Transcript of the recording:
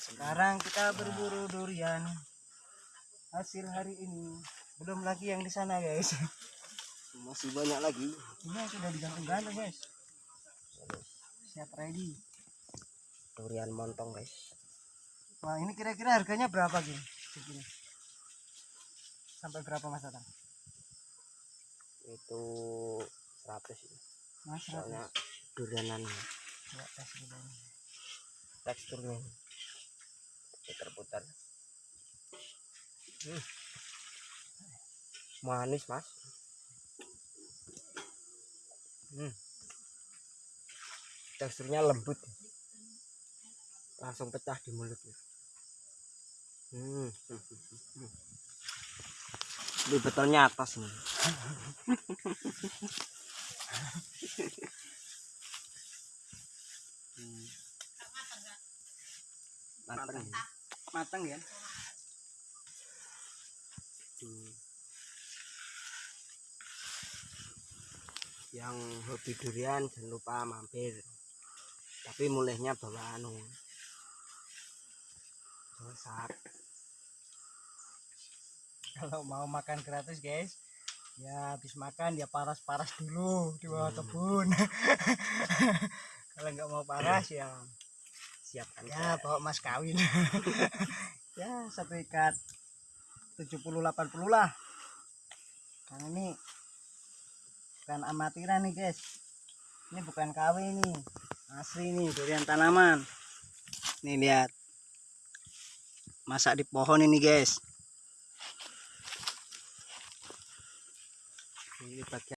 sekarang kita berburu durian hasil hari ini belum lagi yang di sana guys Masih banyak lagi. ini yang sudah digantung-gantung guys siap ready Durian montong, guys. wah ini kira-kira harganya berapa gini segini sampai berapa mas Tatang? Itu 100 ya. mas Soalnya durianan ini. teksturnya putar-putar. Hmm. Manis, Mas. Hmm. Teksturnya lembut. Langsung pecah di mulut. Hmm. Ini betulnya atas nih. Hmm. Mateng. Matang ya Hmm. Yang hobi durian jangan lupa mampir. Tapi mulainya bawa anu. Bawa sak. kalau mau makan gratis guys ya habis makan ya paras-paras dulu di bawah Hmm. kebun kalau nggak mau paras ya Siapkan ya bawa mas kawin. Ya satu ikat. 70-80 lah. Karena ini bukan amatiran nih guys. Ini bukan KW nih. Asli nih durian tanaman. Nih lihat. Masak di pohon ini guys. Ini bagian